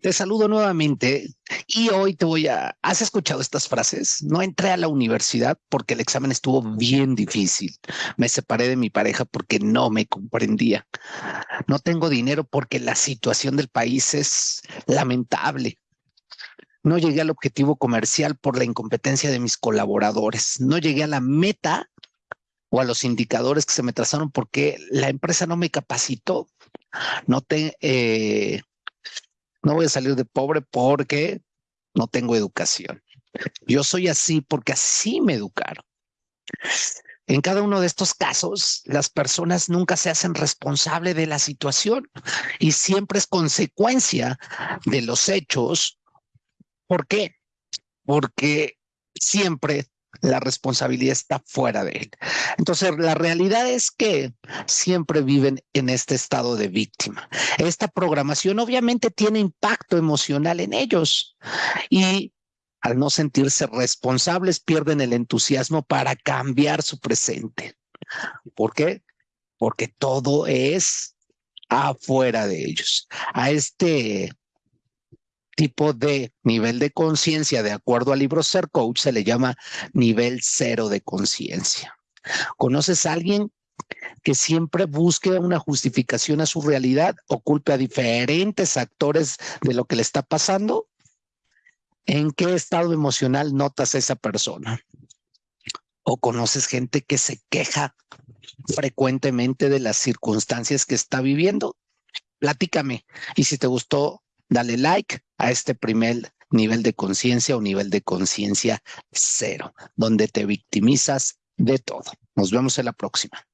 Te saludo nuevamente y hoy te voy a... ¿Has escuchado estas frases? No entré a la universidad porque el examen estuvo bien difícil. Me separé de mi pareja porque no me comprendía. No tengo dinero porque la situación del país es lamentable. No llegué al objetivo comercial por la incompetencia de mis colaboradores. No llegué a la meta o a los indicadores que se me trazaron porque la empresa no me capacitó. No te... Eh, no voy a salir de pobre porque no tengo educación. Yo soy así porque así me educaron. En cada uno de estos casos, las personas nunca se hacen responsable de la situación y siempre es consecuencia de los hechos. ¿Por qué? Porque siempre la responsabilidad está fuera de él. Entonces, la realidad es que siempre viven en este estado de víctima. Esta programación obviamente tiene impacto emocional en ellos y al no sentirse responsables pierden el entusiasmo para cambiar su presente. ¿Por qué? Porque todo es afuera de ellos. A este tipo de nivel de conciencia, de acuerdo al libro Ser Coach, se le llama nivel cero de conciencia. ¿Conoces a alguien que siempre busque una justificación a su realidad o culpe a diferentes actores de lo que le está pasando? ¿En qué estado emocional notas a esa persona? ¿O conoces gente que se queja frecuentemente de las circunstancias que está viviendo? Platícame. Y si te gustó dale like a este primer nivel de conciencia o nivel de conciencia cero, donde te victimizas de todo. Nos vemos en la próxima.